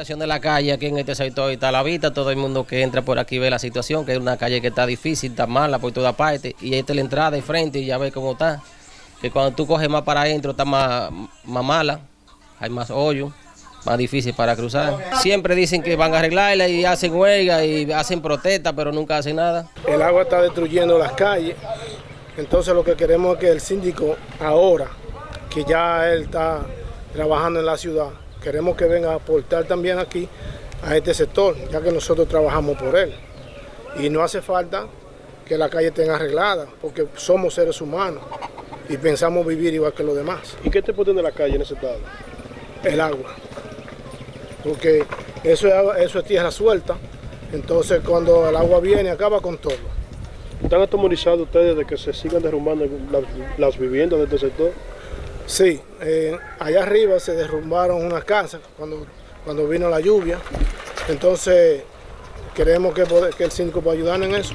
Situación de la calle aquí en este sector está la vista, todo el mundo que entra por aquí ve la situación, que es una calle que está difícil, está mala por toda parte, y esta es la entrada de frente y ya ves cómo está, que cuando tú coges más para adentro está más, más mala, hay más hoyo, más difícil para cruzar. Siempre dicen que van a arreglarla y hacen huelga y hacen protesta, pero nunca hacen nada. El agua está destruyendo las calles, entonces lo que queremos es que el síndico ahora, que ya él está trabajando en la ciudad, queremos que venga a aportar también aquí a este sector, ya que nosotros trabajamos por él. Y no hace falta que la calle esté arreglada, porque somos seres humanos y pensamos vivir igual que los demás. ¿Y qué te de la calle en ese estado? El agua, porque eso es, eso es tierra suelta, entonces cuando el agua viene acaba con todo. ¿Están atemorizados ustedes de que se sigan derrumbando las, las viviendas de este sector? Sí, eh, allá arriba se derrumbaron unas casas cuando, cuando vino la lluvia, entonces queremos que, que el síndico pueda ayudar en eso.